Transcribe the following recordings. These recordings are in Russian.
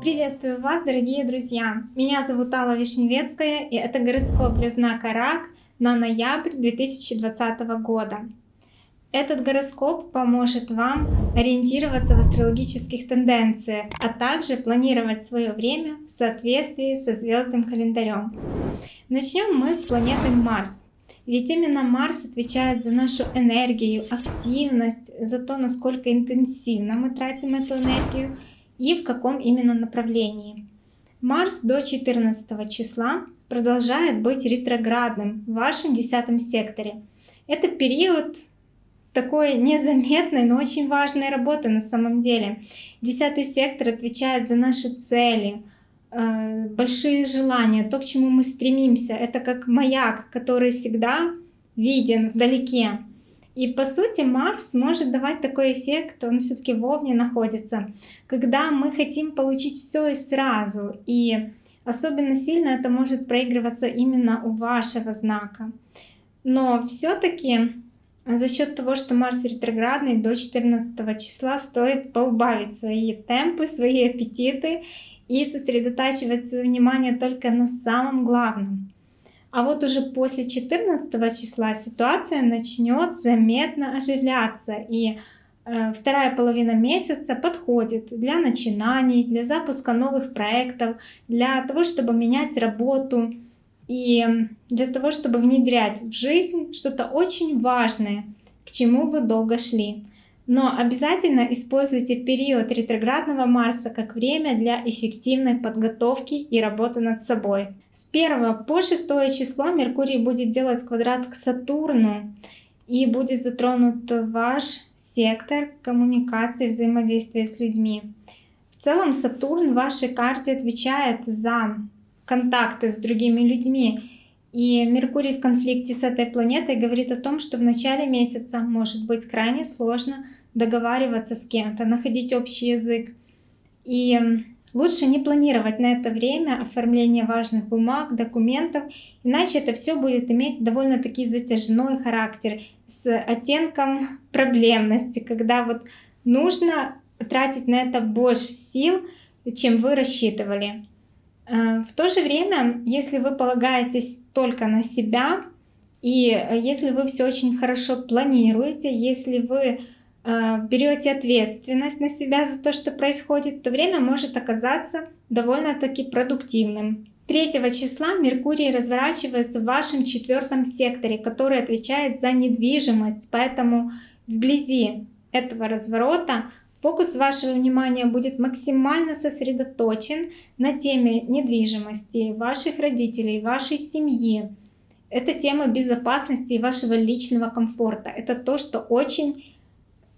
Приветствую вас, дорогие друзья! Меня зовут Алла Вишневецкая, и это гороскоп для знака Рак на ноябрь 2020 года. Этот гороскоп поможет вам ориентироваться в астрологических тенденциях, а также планировать свое время в соответствии со звездным календарем. Начнем мы с планеты Марс. Ведь именно Марс отвечает за нашу энергию, активность, за то, насколько интенсивно мы тратим эту энергию и в каком именно направлении. Марс до 14 числа продолжает быть ретроградным в вашем десятом секторе. Это период такой незаметной, но очень важной работы на самом деле. Десятый сектор отвечает за наши цели, большие желания, то, к чему мы стремимся. Это как маяк, который всегда виден вдалеке. И по сути Марс может давать такой эффект, он все-таки в Овне находится, когда мы хотим получить все и сразу. И особенно сильно это может проигрываться именно у вашего знака. Но все-таки за счет того, что Марс ретроградный до 14 числа стоит поубавить свои темпы, свои аппетиты и сосредотачивать свое внимание только на самом главном. А вот уже после 14 числа ситуация начнет заметно оживляться, и э, вторая половина месяца подходит для начинаний, для запуска новых проектов, для того, чтобы менять работу и для того, чтобы внедрять в жизнь что-то очень важное, к чему вы долго шли. Но обязательно используйте период ретроградного Марса как время для эффективной подготовки и работы над собой. С 1 по 6 число Меркурий будет делать квадрат к Сатурну и будет затронут ваш сектор коммуникации, взаимодействия с людьми. В целом Сатурн в вашей карте отвечает за контакты с другими людьми. И Меркурий в конфликте с этой планетой говорит о том, что в начале месяца может быть крайне сложно договариваться с кем-то, находить общий язык. И лучше не планировать на это время оформление важных бумаг, документов, иначе это все будет иметь довольно-таки затяжной характер с оттенком проблемности, когда вот нужно тратить на это больше сил, чем вы рассчитывали. Э, в то же время, если вы полагаетесь только на себя, и если вы все очень хорошо планируете, если вы Э, берете ответственность на себя за то, что происходит, то время может оказаться довольно-таки продуктивным. 3 числа Меркурий разворачивается в вашем четвертом секторе, который отвечает за недвижимость, поэтому вблизи этого разворота фокус вашего внимания будет максимально сосредоточен на теме недвижимости, ваших родителей, вашей семьи. Это тема безопасности и вашего личного комфорта. Это то, что очень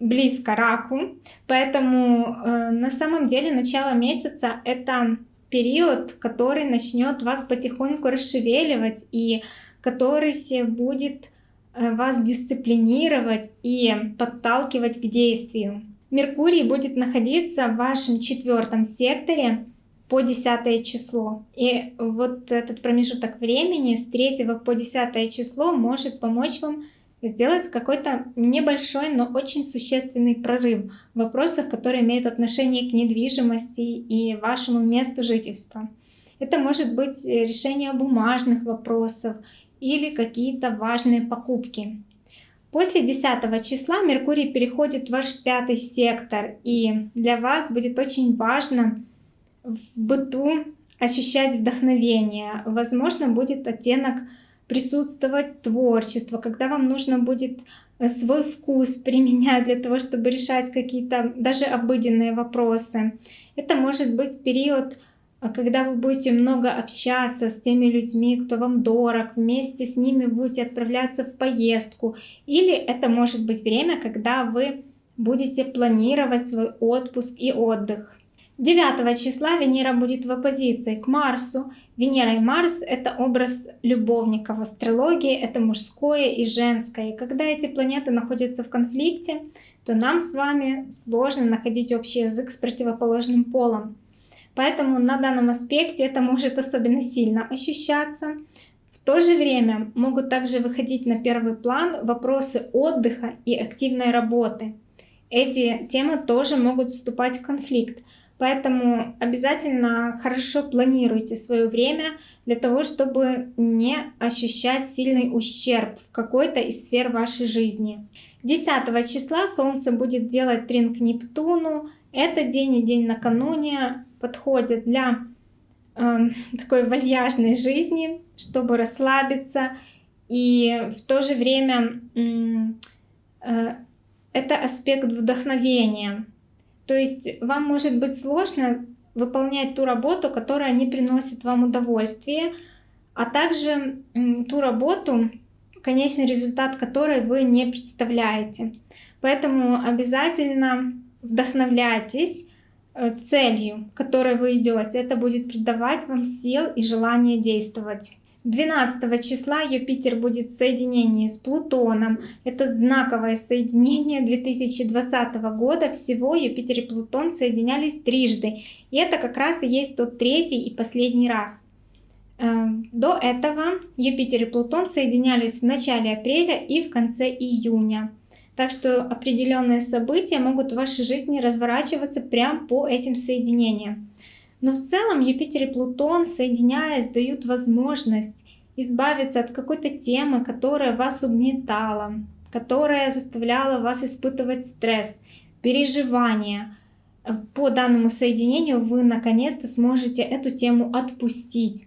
близко раку, поэтому э, на самом деле начало месяца это период, который начнет вас потихоньку расшевеливать и который будет э, вас дисциплинировать и подталкивать к действию. Меркурий будет находиться в вашем четвертом секторе по 10 число. И вот этот промежуток времени с 3 по 10 число может помочь вам сделать какой-то небольшой, но очень существенный прорыв в вопросах, которые имеют отношение к недвижимости и вашему месту жительства. Это может быть решение бумажных вопросов или какие-то важные покупки. После 10 числа Меркурий переходит в ваш пятый сектор, и для вас будет очень важно в быту ощущать вдохновение. Возможно, будет оттенок присутствовать творчество, когда вам нужно будет э, свой вкус применять для того, чтобы решать какие-то даже обыденные вопросы. Это может быть период, э, когда вы будете много общаться с теми людьми, кто вам дорог, вместе с ними будете отправляться в поездку. Или это может быть время, когда вы будете планировать свой отпуск и отдых. 9 числа Венера будет в оппозиции к Марсу. Венера и Марс — это образ любовника в астрологии, это мужское и женское. И когда эти планеты находятся в конфликте, то нам с вами сложно находить общий язык с противоположным полом. Поэтому на данном аспекте это может особенно сильно ощущаться. В то же время могут также выходить на первый план вопросы отдыха и активной работы. эти темы тоже могут вступать в конфликт. Поэтому обязательно хорошо планируйте свое время для того, чтобы не ощущать сильный ущерб в какой-то из сфер вашей жизни. 10 числа Солнце будет делать трин Нептуну. Это день и день накануне подходит для э, такой вальяжной жизни, чтобы расслабиться. И в то же время э, это аспект вдохновения. То есть вам может быть сложно выполнять ту работу, которая не приносит вам удовольствие, а также ту работу, конечный результат которой вы не представляете. Поэтому обязательно вдохновляйтесь э, целью, которой вы идете. Это будет придавать вам сил и желание действовать. 12 числа Юпитер будет в соединении с Плутоном. Это знаковое соединение 2020 года. Всего Юпитер и Плутон соединялись трижды. И это как раз и есть тот третий и последний раз. Эм, до этого Юпитер и Плутон соединялись в начале апреля и в конце июня. Так что определенные события могут в вашей жизни разворачиваться прямо по этим соединениям. Но в целом Юпитер и Плутон, соединяясь, дают возможность избавиться от какой-то темы, которая вас угнетала, которая заставляла вас испытывать стресс, переживания. По данному соединению вы наконец-то сможете эту тему отпустить.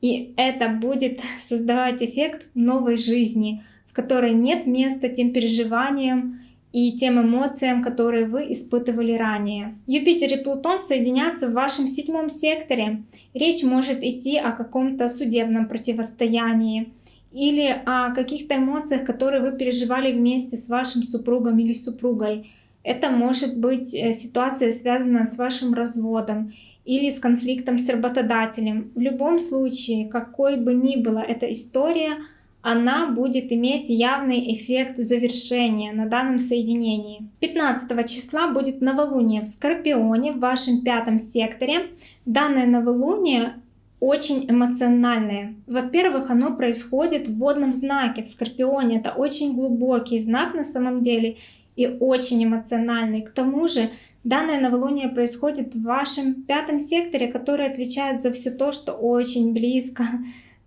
И это будет создавать эффект новой жизни, в которой нет места тем переживаниям, и тем эмоциям, которые вы испытывали ранее. Юпитер и Плутон соединятся в вашем седьмом секторе. Речь может идти о каком-то судебном противостоянии или о каких-то эмоциях, которые вы переживали вместе с вашим супругом или супругой. Это может быть э, ситуация, связанная с вашим разводом или с конфликтом с работодателем. В любом случае, какой бы ни была эта история, она будет иметь явный эффект завершения на данном соединении. 15 числа будет новолуние в Скорпионе в вашем пятом секторе. Данное новолуние очень эмоциональное. Во-первых, оно происходит в водном знаке, в Скорпионе. Это очень глубокий знак на самом деле и очень эмоциональный. К тому же, данное новолуние происходит в вашем пятом секторе, который отвечает за все то, что очень близко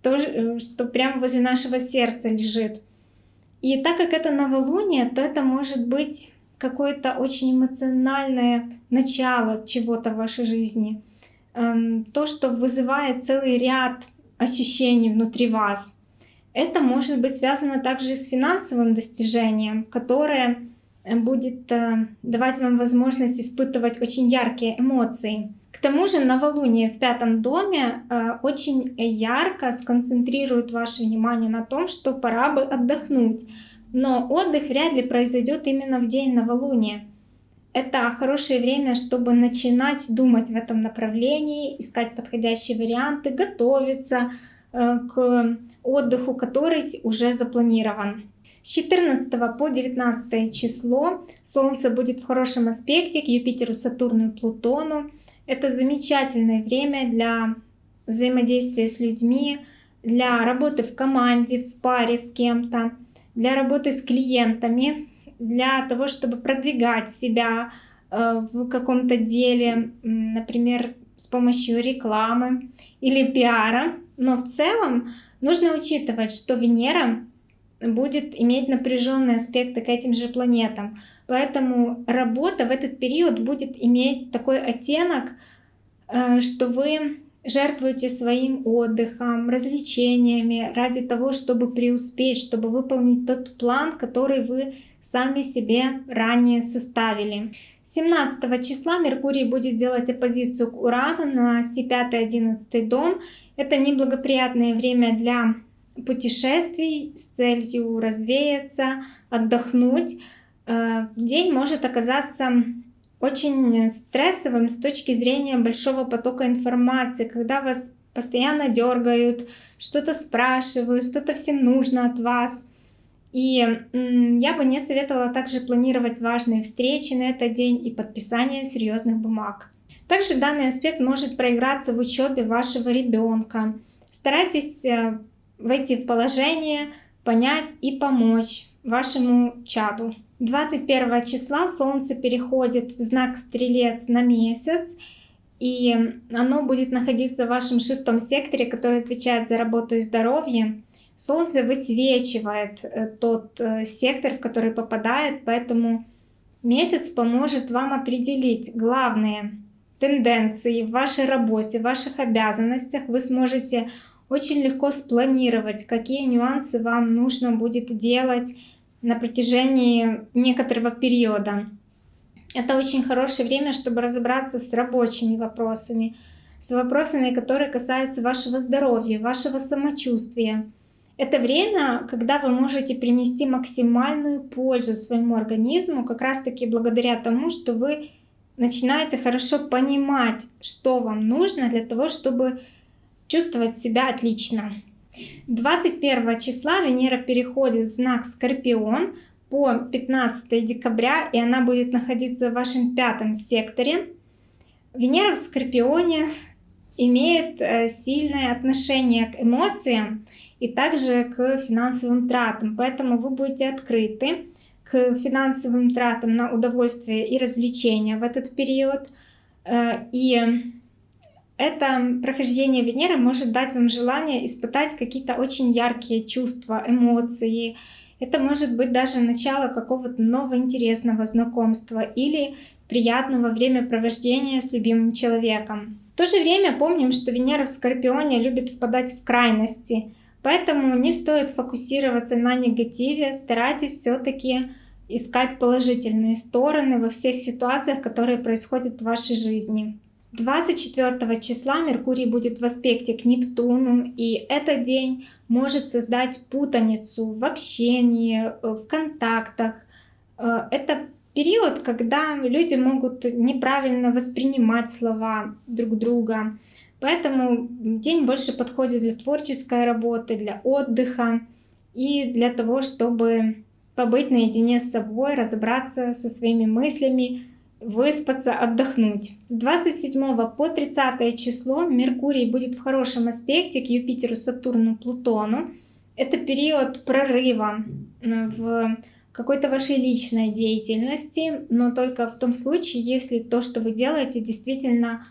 то, э, что прямо возле нашего сердца лежит. И так как это новолуние, то это может быть какое-то очень эмоциональное начало чего-то в вашей жизни. Эм, то, что вызывает целый ряд ощущений внутри вас. Это может быть связано также с финансовым достижением, которое э, будет э, давать вам возможность испытывать очень яркие эмоции. К тому же новолуние в пятом доме э, очень ярко сконцентрирует ваше внимание на том, что пора бы отдохнуть. Но отдых вряд ли произойдет именно в день новолуния. Это хорошее время, чтобы начинать думать в этом направлении, искать подходящие варианты, готовиться э, к отдыху, который уже запланирован. С 14 по 19 число Солнце будет в хорошем аспекте к Юпитеру, Сатурну и Плутону. Это замечательное время для взаимодействия с людьми, для работы в команде, в паре с кем-то, для работы с клиентами, для того, чтобы продвигать себя э, в каком-то деле, например, с помощью рекламы или пиара. Но в целом нужно учитывать, что Венера будет иметь напряженные аспекты к этим же планетам. Поэтому работа в этот период будет иметь такой оттенок, э, что вы жертвуете своим отдыхом, развлечениями ради того, чтобы преуспеть, чтобы выполнить тот план, который вы сами себе ранее составили. 17 числа Меркурий будет делать оппозицию к Урану на Си5-11 дом. Это неблагоприятное время для путешествий с целью развеяться, отдохнуть. Э, день может оказаться очень стрессовым с точки зрения большого потока информации, когда вас постоянно дергают, что-то спрашивают, что-то всем нужно от вас. И я бы не советовала также планировать важные встречи на этот день и подписание серьезных бумаг. Также данный аспект может проиграться в учебе вашего ребенка. Старайтесь войти в положение, понять и помочь вашему чаду. 21 числа Солнце переходит в знак Стрелец на месяц, и оно будет находиться в вашем шестом секторе, который отвечает за работу и здоровье. Солнце высвечивает э, тот э, сектор, в который попадает, поэтому месяц поможет вам определить главные тенденции в вашей работе, в ваших обязанностях. Вы сможете очень легко спланировать, какие нюансы вам нужно будет делать на протяжении некоторого периода. Это очень хорошее время, чтобы разобраться с рабочими вопросами, с вопросами, которые касаются вашего здоровья, вашего самочувствия. Это время, когда вы можете принести максимальную пользу своему организму, как раз таки благодаря тому, что вы начинаете хорошо понимать, что вам нужно для того, чтобы чувствовать себя отлично. 21 числа Венера переходит в знак Скорпион по 15 декабря, и она будет находиться в вашем пятом секторе. Венера в Скорпионе имеет э, сильное отношение к эмоциям и также к финансовым тратам, поэтому вы будете открыты к финансовым тратам на удовольствие и развлечения в этот период. Э, и это прохождение Венеры может дать вам желание испытать какие-то очень яркие чувства, эмоции. Это может быть даже начало какого-то нового интересного знакомства или приятного времяпровождения с любимым человеком. В то же время помним, что Венера в Скорпионе любит впадать в крайности, поэтому не стоит фокусироваться на негативе, старайтесь все-таки искать положительные стороны во всех ситуациях, которые происходят в вашей жизни. 24 числа Меркурий будет в аспекте к Нептуну, и этот день может создать путаницу в общении, э, в контактах. Э, это период, когда люди могут неправильно воспринимать слова друг друга. Поэтому день больше подходит для творческой работы, для отдыха и для того, чтобы побыть наедине с собой, разобраться со своими мыслями, выспаться, отдохнуть. С 27 по 30 число Меркурий будет в хорошем аспекте к Юпитеру, Сатурну, Плутону. Это период прорыва в какой-то вашей личной деятельности, но только в том случае, если то, что вы делаете, действительно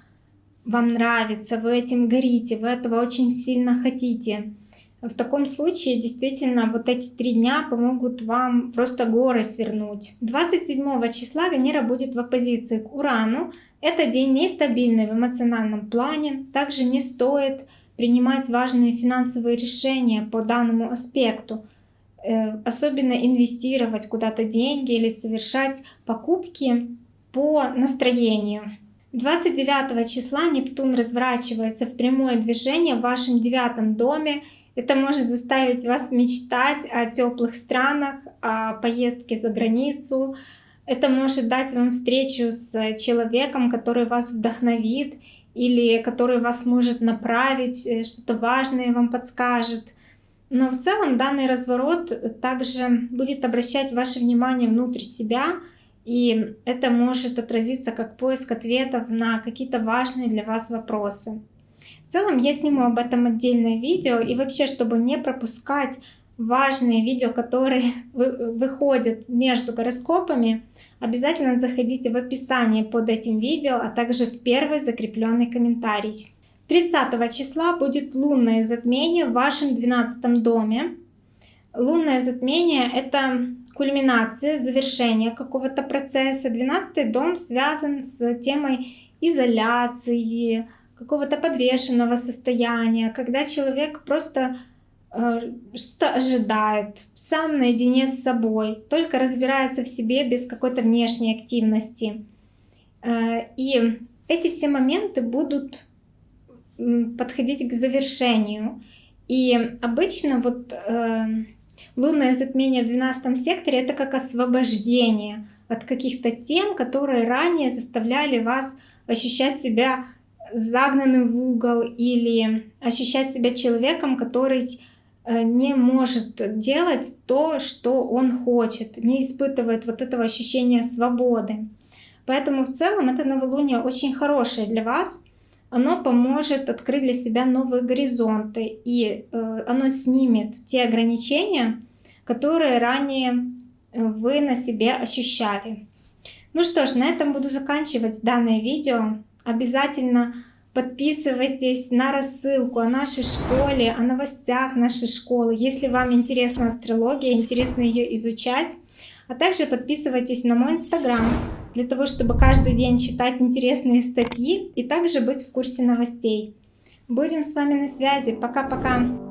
вам нравится, вы этим горите, вы этого очень сильно хотите. В таком случае действительно вот эти три дня помогут вам просто горы свернуть. 27 числа Венера будет в оппозиции к Урану. Это день нестабильный в эмоциональном плане. Также не стоит принимать важные финансовые решения по данному аспекту. Э, особенно инвестировать куда-то деньги или совершать покупки по настроению. 29 числа Нептун разворачивается в прямое движение в вашем девятом доме это может заставить вас мечтать о теплых странах, о поездке за границу. Это может дать вам встречу с человеком, который вас вдохновит или который вас может направить, э, что-то важное вам подскажет. Но в целом данный разворот также будет обращать ваше внимание внутрь себя, и это может отразиться как поиск ответов на какие-то важные для вас вопросы. В целом я сниму об этом отдельное видео и вообще, чтобы не пропускать важные видео, которые выходят между гороскопами, обязательно заходите в описание под этим видео, а также в первый закрепленный комментарий. 30 числа будет лунное затмение в вашем 12 доме. Лунное затмение — это кульминация, завершение какого-то процесса. 12 дом связан с темой изоляции, какого-то подвешенного состояния, когда человек просто э, что-то ожидает, сам наедине с собой, только разбирается в себе без какой-то внешней активности. Э, и эти все моменты будут подходить к завершению. И обычно вот э, лунное затмение в 12 секторе это как освобождение от каких-то тем, которые ранее заставляли вас ощущать себя загнанным в угол или ощущать себя человеком, который э, не может делать то, что он хочет, не испытывает вот этого ощущения свободы. Поэтому в целом это новолуние очень хорошее для вас. Оно поможет открыть для себя новые горизонты, и э, оно снимет те ограничения, которые ранее вы на себе ощущали. Ну что ж, на этом буду заканчивать данное видео. Обязательно подписывайтесь на рассылку о нашей школе, о новостях нашей школы, если вам интересна астрология, интересно ее изучать. А также подписывайтесь на мой инстаграм, для того, чтобы каждый день читать интересные статьи и также быть в курсе новостей. Будем с вами на связи. Пока-пока!